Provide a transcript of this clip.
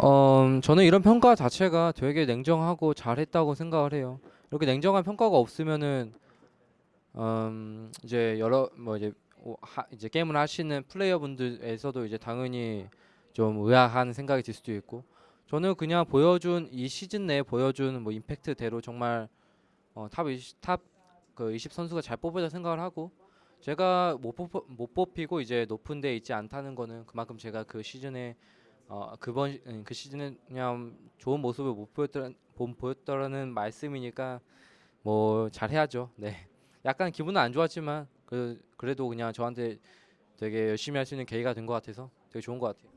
어, 저는 이런 평가 자체가 되게 냉정하고 잘했다고 생각을 해요. 이렇게 냉정한 평가가 없으면은 음, 이제 여러 뭐 이제 오- 하, 이제 게임을 하시는 플레이어분들에서도 이제 당연히 좀 의아한 생각이 들 수도 있고 저는 그냥 보여준 이 시즌 내에 보여준 뭐 임팩트대로 정말 어, top 20, top 그 20 선수가 잘 뽑았다 생각을 하고 제가 못, 뽑, 못 뽑히고 이제 높은 데 있지 않다는 거는 그만큼 제가 그 시즌에 어 그번 시- 음, 그 시즌에 그냥 좋은 모습을 못 보였더라 못 보였더라는 말씀이니까 뭐 잘해야죠. 네. 약간 기분은 안 좋았지만 그 그래도 그냥 저한테 되게 열심히 할 수 있는 계기가 된 것 같아서 되게 좋은 것 같아요.